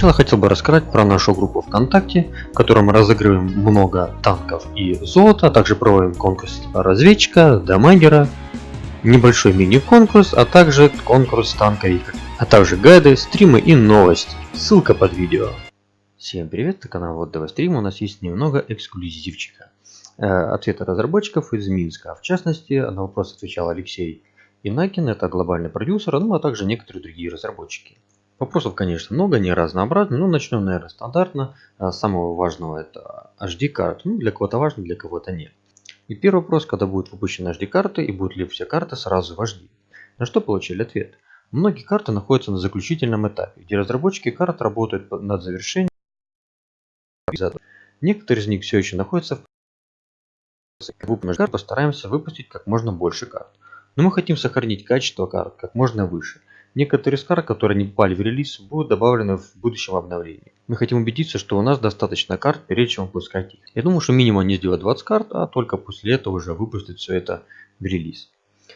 Сначала хотел бы рассказать про нашу группу ВКонтакте, в которой мы разыгрываем много танков и золота, а также проводим конкурс разведчика, дамагера, небольшой мини-конкурс, а также конкурс танковик, а также гайды, стримы и новости. Ссылка под видео. Всем привет, это канал Вот ДВ Стрим, у нас есть немного эксклюзивчика. Э, ответы разработчиков из Минска, в частности, на вопрос отвечал Алексей Инакин, это глобальный продюсер, ну а также некоторые другие разработчики. Вопросов, конечно, много, не разнообразно, но начнем, наверное, стандартно. А, самого важного это HD-карта. Ну, для кого-то важно, для кого-то нет. И первый вопрос, когда будут выпущены HD-карты и будут ли все карты сразу в HD. На что получили ответ. Многие карты находятся на заключительном этапе, где разработчики карт работают над завершением. Некоторые из них все еще находятся в выпуске карт постараемся выпустить как можно больше карт. Но мы хотим сохранить качество карт как можно выше. Некоторые из которые не попали в релиз, будут добавлены в будущем обновлении. Мы хотим убедиться, что у нас достаточно карт, перед чем выпускать их. Я думаю, что минимум не сделать 20 карт, а только после этого уже выпустить все это в релиз.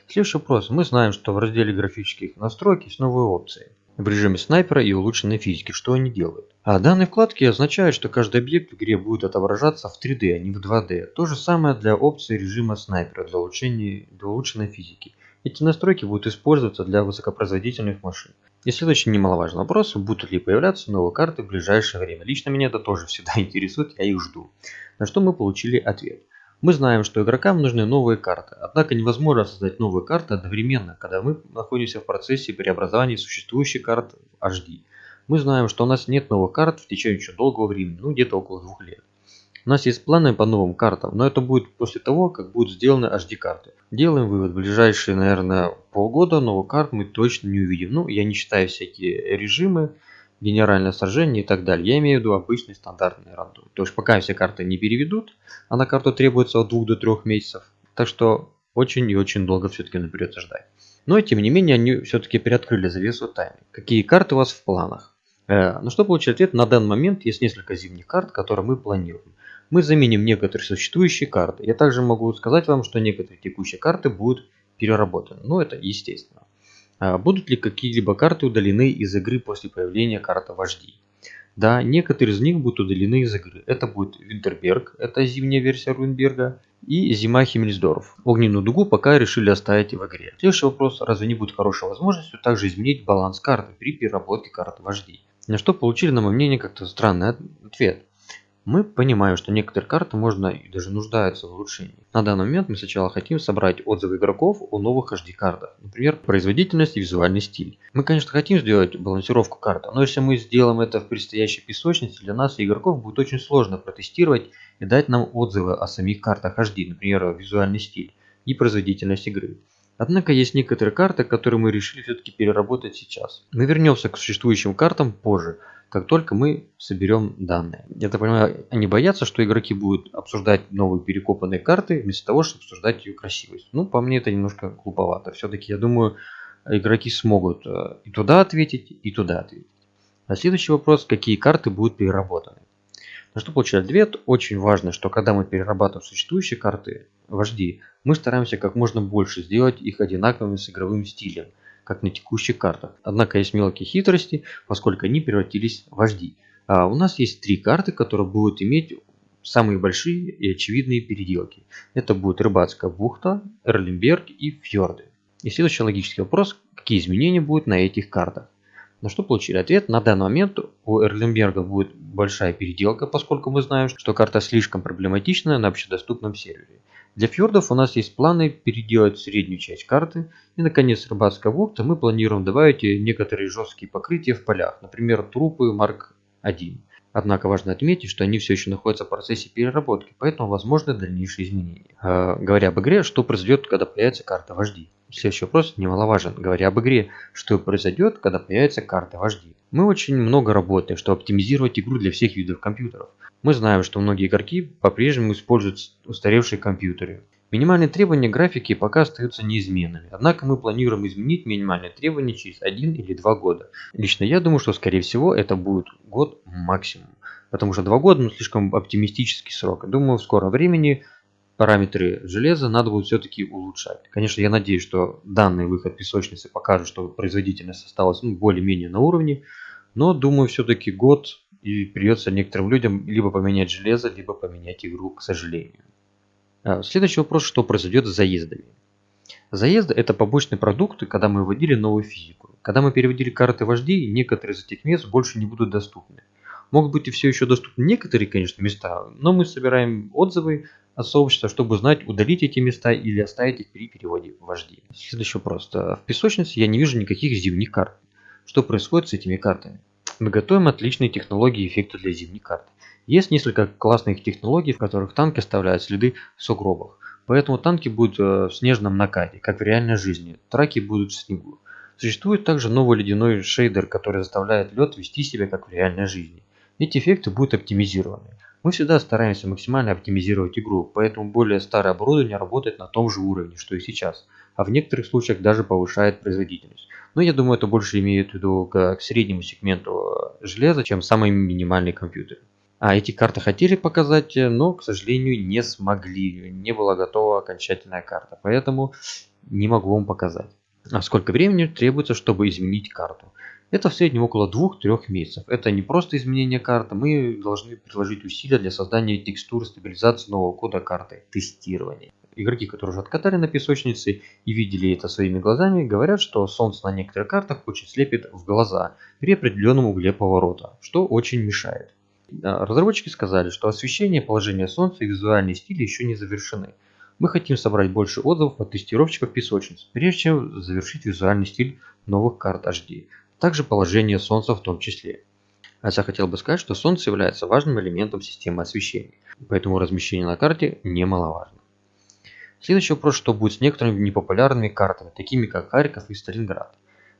Следующий вопрос. Мы знаем, что в разделе графических настройок есть новые опции в режиме снайпера и улучшенной физики. Что они делают? А данные вкладки означают, что каждый объект в игре будет отображаться в 3D, а не в 2D. То же самое для опции режима снайпера для, улучшения, для улучшенной физики. Эти настройки будут использоваться для высокопроизводительных машин. И следующий немаловажный вопрос, будут ли появляться новые карты в ближайшее время. Лично меня это тоже всегда интересует, я их жду. На что мы получили ответ. Мы знаем, что игрокам нужны новые карты, однако невозможно создать новые карты одновременно, когда мы находимся в процессе преобразования существующих карт в HD. Мы знаем, что у нас нет новых карт в течение еще долгого времени, ну где-то около двух лет. У нас есть планы по новым картам, но это будет после того, как будут сделаны HD карты. Делаем вывод, в ближайшие, наверное, полгода новых карт мы точно не увидим. Ну, я не считаю всякие режимы, генеральное сражение и так далее. Я имею в виду обычный стандартный рандом. То есть пока все карты не переведут, а на карту требуется от 2 до 3 месяцев. Так что очень и очень долго все-таки нам придется ждать. Но тем не менее они все-таки приоткрыли завесу тайны. Какие карты у вас в планах? Э, ну что получить ответ? На данный момент есть несколько зимних карт, которые мы планируем мы заменим некоторые существующие карты. Я также могу сказать вам, что некоторые текущие карты будут переработаны. Но это естественно. А будут ли какие-либо карты удалены из игры после появления карты вождей? Да, некоторые из них будут удалены из игры. Это будет Винтерберг, это зимняя версия Руинберга, и Зима Химмельсдорф. Огненную дугу пока решили оставить в игре. Следующий вопрос, разве не будет хорошей возможностью также изменить баланс карты при переработке карты вождей? На что получили, на мое мнение, как-то странный ответ. Мы понимаем, что некоторые карты можно и даже нуждаются в улучшении. На данный момент мы сначала хотим собрать отзывы игроков о новых HD картах, например, производительность и визуальный стиль. Мы, конечно, хотим сделать балансировку карты, но если мы сделаем это в предстоящей песочнице, для нас и игроков будет очень сложно протестировать и дать нам отзывы о самих картах HD, например, визуальный стиль и производительность игры. Однако есть некоторые карты, которые мы решили все-таки переработать сейчас. Мы вернемся к существующим картам позже, как только мы соберем данные. Я так понимаю, они боятся, что игроки будут обсуждать новые перекопанные карты, вместо того, чтобы обсуждать ее красивость. Ну, по мне это немножко глуповато. Все-таки, я думаю, игроки смогут э, и туда ответить, и туда ответить. А следующий вопрос, какие карты будут переработаны. На что получает ответ? Очень важно, что когда мы перерабатываем существующие карты вожди, мы стараемся как можно больше сделать их одинаковыми с игровым стилем, как на текущих картах. Однако есть мелкие хитрости, поскольку они превратились в вожди. А у нас есть три карты, которые будут иметь самые большие и очевидные переделки. Это будет Рыбацкая бухта, Эрлимберг и Фьорды. И следующий логический вопрос, какие изменения будут на этих картах. На что получили ответ. На данный момент у Эрлинберга будет большая переделка, поскольку мы знаем, что карта слишком проблематичная на общедоступном сервере. Для фьордов у нас есть планы переделать среднюю часть карты. И наконец рыбацкая бухта мы планируем добавить некоторые жесткие покрытия в полях, например трупы Марк 1. Однако важно отметить, что они все еще находятся в процессе переработки, поэтому возможны дальнейшие изменения. Э, говоря об игре, что произойдет, когда появится карта вождей? Следующий вопрос немаловажен, говоря об игре, что произойдет, когда появится карта вождей. Мы очень много работаем, чтобы оптимизировать игру для всех видов компьютеров. Мы знаем, что многие игроки по-прежнему используют устаревшие компьютеры. Минимальные требования графики пока остаются неизменными, однако мы планируем изменить минимальные требования через один или два года. Лично я думаю, что скорее всего это будет год максимум, потому что два года ну, слишком оптимистический срок. Думаю в скором времени параметры железа надо будет все-таки улучшать. Конечно, я надеюсь, что данный выход песочницы покажет, что производительность осталась ну, более-менее на уровне. Но думаю, все-таки год и придется некоторым людям либо поменять железо, либо поменять игру, к сожалению. А, следующий вопрос, что произойдет с заездами. Заезды это побочные продукты, когда мы вводили новую физику. Когда мы переводили карты вождей, некоторые из этих мест больше не будут доступны. Могут быть и все еще доступны некоторые, конечно, места, но мы собираем отзывы от сообщества, чтобы узнать, удалить эти места или оставить их при переводе вождей. Следующий вопрос. В песочнице я не вижу никаких зимних карт. Что происходит с этими картами? Мы готовим отличные технологии и эффекты для зимней карты. Есть несколько классных технологий, в которых танки оставляют следы в сугробах. Поэтому танки будут э, в снежном накате, как в реальной жизни. Траки будут в снегу. Существует также новый ледяной шейдер, который заставляет лед вести себя как в реальной жизни. Эти эффекты будут оптимизированы. Мы всегда стараемся максимально оптимизировать игру, поэтому более старое оборудование работает на том же уровне, что и сейчас, а в некоторых случаях даже повышает производительность. Но я думаю, это больше имеет в виду к, среднему сегменту э, железа, чем самый минимальный компьютер. А эти карты хотели показать, э, но, к сожалению, не смогли. Не была готова окончательная карта, поэтому не могу вам показать. А сколько времени требуется, чтобы изменить карту? Это в среднем около 2-3 месяцев. Это не просто изменение карты, мы должны приложить усилия для создания текстур, стабилизации нового кода карты, тестирования. Игроки, которые уже откатали на песочнице и видели это своими глазами, говорят, что солнце на некоторых картах очень слепит в глаза при определенном угле поворота, что очень мешает. Разработчики сказали, что освещение положения солнца и визуальный стиль еще не завершены. Мы хотим собрать больше отзывов от тестировщиков песочниц, прежде чем завершить визуальный стиль новых карт HD также положение Солнца в том числе. А я хотел бы сказать, что Солнце является важным элементом системы освещения, поэтому размещение на карте немаловажно. Следующий вопрос, что будет с некоторыми непопулярными картами, такими как Харьков и Сталинград.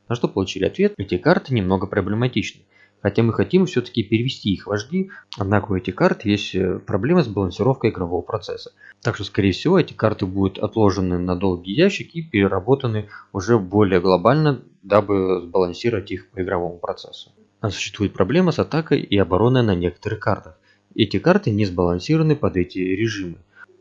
На что получили ответ, эти карты немного проблематичны, хотя мы хотим все-таки перевести их вожди, однако у этих карт есть э, проблемы с балансировкой игрового процесса. Так что скорее всего эти карты будут отложены на долгий ящик и переработаны уже более глобально дабы сбалансировать их по игровому процессу. А существует проблема с атакой и обороной на некоторых картах. Эти карты не сбалансированы под эти режимы.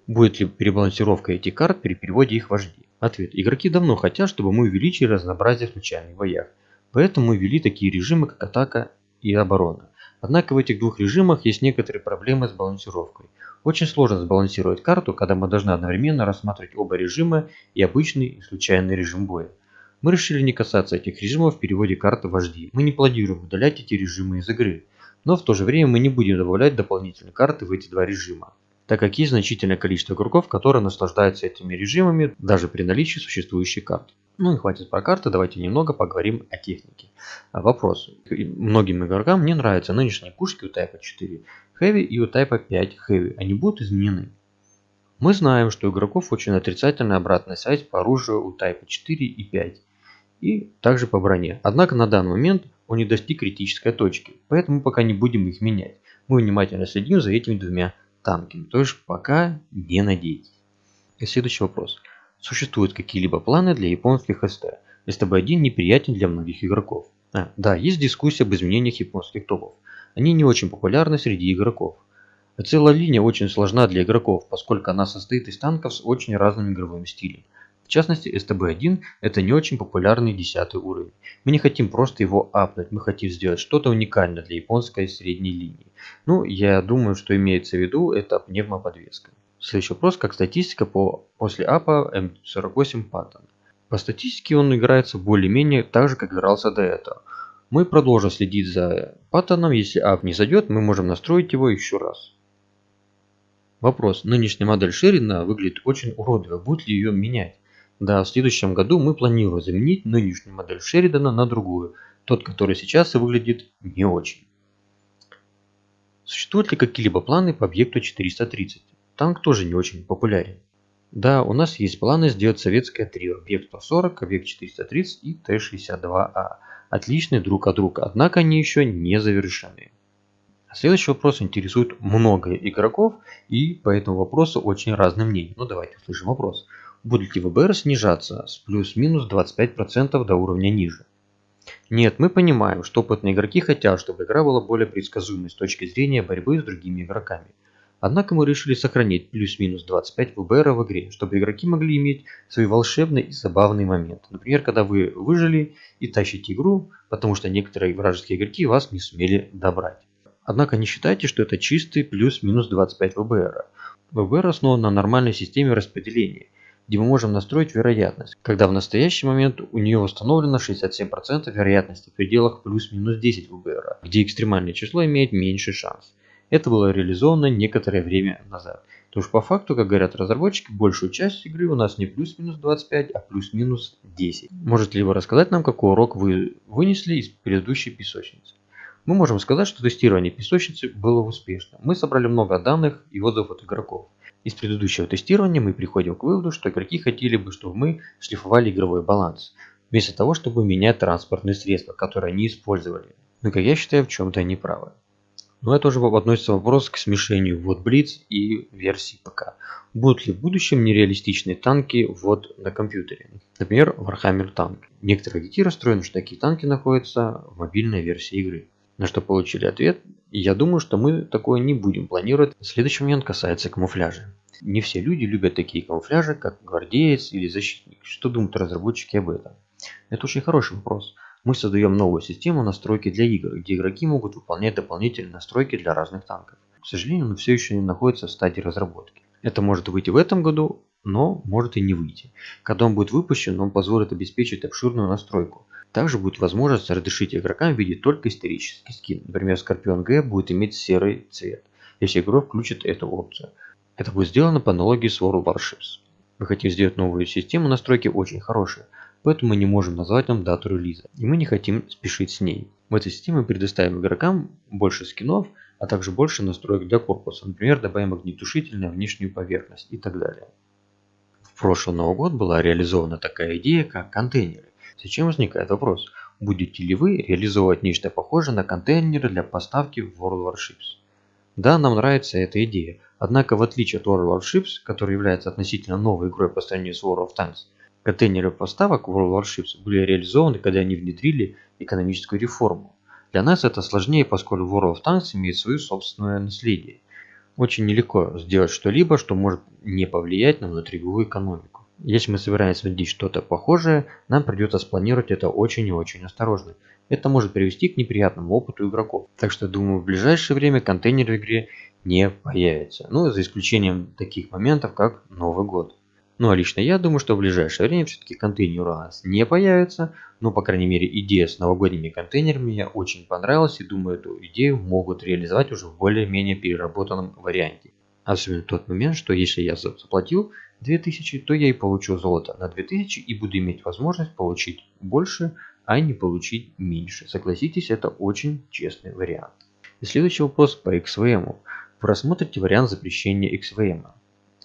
Будет ли перебалансировка этих карт при переводе их вождей? Ответ. Игроки давно хотят, чтобы мы увеличили разнообразие в случайных боях. Поэтому мы ввели такие режимы, как атака и оборона. Однако в этих двух режимах есть некоторые проблемы с балансировкой. Очень сложно сбалансировать карту, когда мы должны одновременно рассматривать оба режима и обычный и случайный режим боя. Мы решили не касаться этих режимов в переводе карты вожди. Мы не планируем удалять эти режимы из игры. Но в то же время мы не будем добавлять дополнительные карты в эти два режима так как есть значительное количество игроков, которые наслаждаются этими режимами даже при наличии существующих карт. Ну и хватит про карты, давайте немного поговорим о технике. А, вопрос. Многим игрокам не нравятся нынешние пушки у Type 4 Heavy и у Type 5 Heavy. Они будут изменены. Мы знаем, что у игроков очень отрицательная обратная связь по оружию у Type 4 и 5 и также по броне. Однако на данный момент он не достиг критической точки, поэтому пока не будем их менять. Мы внимательно следим за этими двумя танками, то есть пока не надейтесь. И следующий вопрос. Существуют какие-либо планы для японских СТ? СТБ-1 неприятен для многих игроков. А, да, есть дискуссия об изменениях японских топов. Они не очень популярны среди игроков. Целая линия очень сложна для игроков, поскольку она состоит из танков с очень разным игровым стилем. В частности, STB1 это не очень популярный 10 уровень. Мы не хотим просто его апнуть, мы хотим сделать что-то уникальное для японской средней линии. Ну, я думаю, что имеется в виду это пневмоподвеска. Следующий вопрос, как статистика по после апа М48 Паттон. По статистике он играется более-менее так же, как игрался до этого. Мы продолжим следить за паттоном, если ап не зайдет, мы можем настроить его еще раз. Вопрос. Нынешняя модель Шерина выглядит очень уродливо, будет ли ее менять? Да, в следующем году мы планируем заменить нынешнюю модель Шеридана на другую, тот, который сейчас и выглядит не очень. Существуют ли какие-либо планы по объекту 430? Танк тоже не очень популярен. Да, у нас есть планы сделать советское трио, объект 140, объект 430 и Т-62А. Отличные друг от друга, однако они еще не завершены. Следующий вопрос интересует много игроков и по этому вопросу очень разные мнения. Ну давайте услышим вопрос будет ли ВБР снижаться с плюс-минус 25% до уровня ниже. Нет, мы понимаем, что опытные игроки хотят, чтобы игра была более предсказуемой с точки зрения борьбы с другими игроками. Однако мы решили сохранить плюс-минус 25 ВБР в игре, чтобы игроки могли иметь свои волшебные и забавные моменты. Например, когда вы выжили и тащите игру, потому что некоторые вражеские игроки вас не сумели добрать. Однако не считайте, что это чистый плюс-минус 25 ВБР. ВБР основан на нормальной системе распределения, где мы можем настроить вероятность, когда в настоящий момент у нее установлено 67% вероятности в пределах плюс-минус 10 ВБР, где экстремальное число имеет меньший шанс. Это было реализовано некоторое время назад. То есть по факту, как говорят разработчики, большую часть игры у нас не плюс-минус 25, а плюс-минус 10. Можете ли вы рассказать нам, какой урок вы вынесли из предыдущей песочницы? Мы можем сказать, что тестирование песочницы было успешным. Мы собрали много данных и отзывов от игроков. Из предыдущего тестирования мы приходим к выводу, что игроки хотели бы, чтобы мы шлифовали игровой баланс, вместо того, чтобы менять транспортные средства, которые они использовали. Но, как я считаю, в чем-то они правы. Но это уже относится вопрос к смешению вот Blitz и версии ПК. Будут ли в будущем нереалистичные танки вот на компьютере? Например, Warhammer Tank. Некоторые игроки расстроены, что такие танки находятся в мобильной версии игры. На что получили ответ, и я думаю, что мы такое не будем планировать. Следующий момент касается камуфляжа. Не все люди любят такие камуфляжи, как гвардеец или защитник. Что думают разработчики об этом? Это очень хороший вопрос. Мы создаем новую систему настройки для игр, где игроки могут выполнять дополнительные настройки для разных танков. К сожалению, он все еще не находится в стадии разработки. Это может выйти в этом году, но может и не выйти. Когда он будет выпущен, он позволит обеспечить обширную настройку. Также будет возможность разрешить игрокам видеть только исторический скин. Например, Скорпион Г будет иметь серый цвет, если игрок включит эту опцию. Это будет сделано по аналогии с World Warships. Мы хотим сделать новую систему настройки очень хорошей, поэтому мы не можем назвать нам дату релиза, и мы не хотим спешить с ней. В этой системе мы предоставим игрокам больше скинов, а также больше настроек для корпуса, например, добавим огнетушитель на внешнюю поверхность и так далее. В прошлый Новый год была реализована такая идея, как контейнеры. Зачем возникает вопрос, будете ли вы реализовывать нечто похожее на контейнеры для поставки в World Warships? Да, нам нравится эта идея, однако в отличие от World Warships, который является относительно новой игрой по сравнению с World of Tanks, Контейнеры поставок World Warships были реализованы, когда они внедрили экономическую реформу. Для нас это сложнее, поскольку World of Tanks имеет свое собственное наследие. Очень нелегко сделать что-либо, что может не повлиять на внутриигровую экономику. Если мы собираемся внедрить что-то похожее, нам придется спланировать это очень и очень осторожно. Это может привести к неприятному опыту игроков. Так что думаю в ближайшее время контейнеры в игре не появятся. Ну за исключением таких моментов как Новый год. Ну а лично я думаю, что в ближайшее время все-таки контейнеры у нас не появятся. Но, по крайней мере, идея с новогодними контейнерами мне очень понравилась. И думаю, эту идею могут реализовать уже в более-менее переработанном варианте. Особенно тот момент, что если я заплатил 2000, то я и получу золото на 2000 и буду иметь возможность получить больше, а не получить меньше. Согласитесь, это очень честный вариант. И следующий вопрос по XVM. Вы рассмотрите вариант запрещения XVM.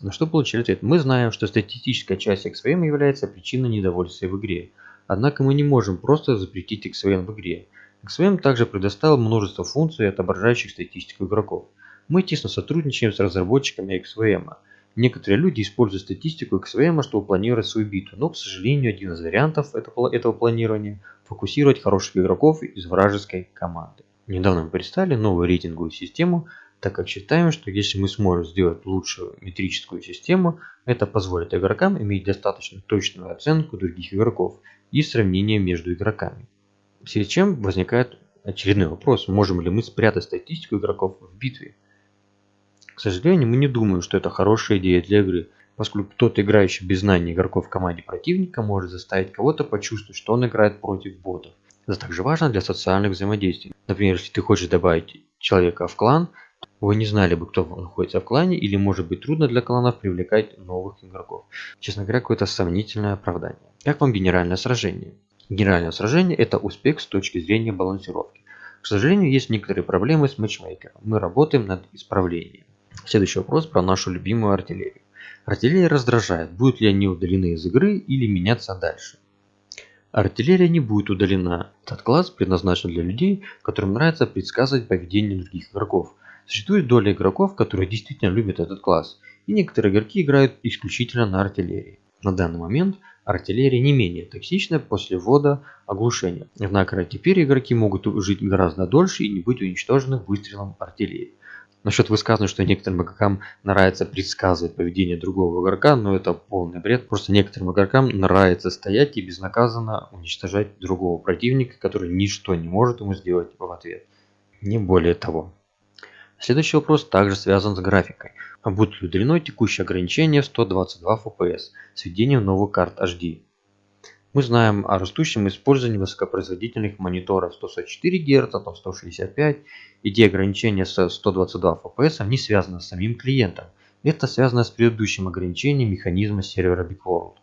На что получили ответ? Мы знаем, что статистическая часть XVM является причиной недовольствия в игре. Однако мы не можем просто запретить XVM в игре. XVM также предоставил множество функций, отображающих статистику игроков. Мы тесно сотрудничаем с разработчиками XVM. Некоторые люди используют статистику XVM, чтобы планировать свою битву, но, к сожалению, один из вариантов этого планирования – фокусировать хороших игроков из вражеской команды. Недавно мы представили новую рейтинговую систему, так как считаем, что если мы сможем сделать лучшую метрическую систему, это позволит игрокам иметь достаточно точную оценку других игроков и сравнение между игроками. В связи с чем возникает очередной вопрос, можем ли мы спрятать статистику игроков в битве. К сожалению, мы не думаем, что это хорошая идея для игры, поскольку кто-то, играющий без знания игроков в команде противника, может заставить кого-то почувствовать, что он играет против ботов. Это также важно для социальных взаимодействий. Например, если ты хочешь добавить человека в клан, вы не знали бы, кто находится в клане, или может быть трудно для кланов привлекать новых игроков. Честно говоря, какое-то сомнительное оправдание. Как вам генеральное сражение? Генеральное сражение это успех с точки зрения балансировки. К сожалению, есть некоторые проблемы с матчмейкером. Мы работаем над исправлением. Следующий вопрос про нашу любимую артиллерию. Артиллерия раздражает, будут ли они удалены из игры или меняться дальше. Артиллерия не будет удалена. Этот класс предназначен для людей, которым нравится предсказывать поведение других игроков – Существует доля игроков, которые действительно любят этот класс, и некоторые игроки играют исключительно на артиллерии. На данный момент артиллерия не менее токсична после ввода оглушения. Однако теперь игроки могут жить гораздо дольше и не быть уничтожены выстрелом артиллерии. Насчет высказывания, что некоторым игрокам нравится предсказывать поведение другого игрока, но это полный бред. Просто некоторым игрокам нравится стоять и безнаказанно уничтожать другого противника, который ничто не может ему сделать в ответ. Не более того. Следующий вопрос также связан с графикой. А будет ли удлиной текущее ограничение в 122 FPS с введением новых карт HD? Мы знаем о растущем использовании высокопроизводительных мониторов 144 Гц, там 165. Идея ограничения с 122 FPS не связана с самим клиентом. Это связано с предыдущим ограничением механизма сервера BigWorld.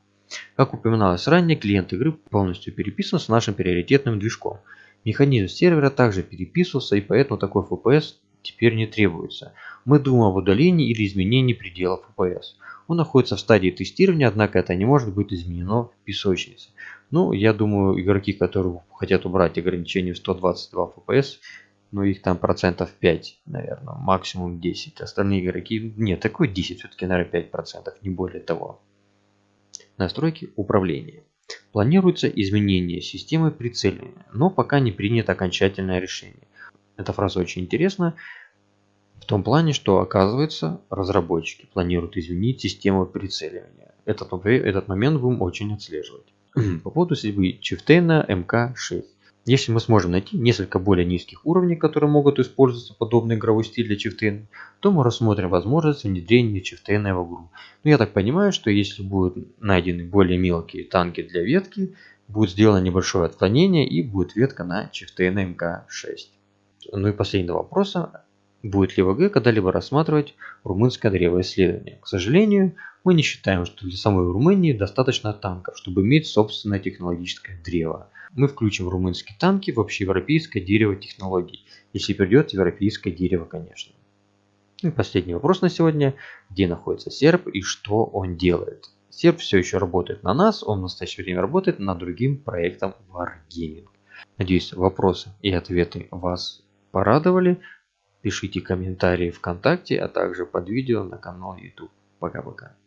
Как упоминалось ранее, клиент игры полностью переписан с нашим приоритетным движком. Механизм сервера также переписывался и поэтому такой FPS теперь не требуется. Мы думаем об удалении или изменении пределов FPS. Он находится в стадии тестирования, однако это не может быть изменено в песочнице. Ну, я думаю, игроки, которые хотят убрать ограничение в 122 FPS, ну их там процентов 5, наверное, максимум 10. Остальные игроки, нет, такой 10, все-таки, наверное, 5 процентов, не более того. Настройки управления. Планируется изменение системы прицеливания, но пока не принято окончательное решение. Эта фраза очень интересна. В том плане, что оказывается разработчики планируют изменить систему прицеливания. Этот, этот момент будем очень отслеживать. По поводу судьбы Чифтейна МК-6. Если мы сможем найти несколько более низких уровней, которые могут использоваться подобный игровой стиль для Чифтейна, то мы рассмотрим возможность внедрения Чифтейна в игру. Но я так понимаю, что если будут найдены более мелкие танки для ветки, будет сделано небольшое отклонение и будет ветка на Чифтейна МК-6. Ну и последний вопрос: Будет ли ВГ когда-либо рассматривать румынское древоисследование? К сожалению, мы не считаем, что для самой Румынии достаточно танков, чтобы иметь собственное технологическое древо. Мы включим румынские танки в общеевропейское дерево технологий, если придет европейское дерево, конечно. И последний вопрос на сегодня. Где находится серп и что он делает? Серп все еще работает на нас, он в настоящее время работает над другим проектом Wargaming. Надеюсь, вопросы и ответы вас порадовали. Пишите комментарии ВКонтакте, а также под видео на канал YouTube. Пока-пока.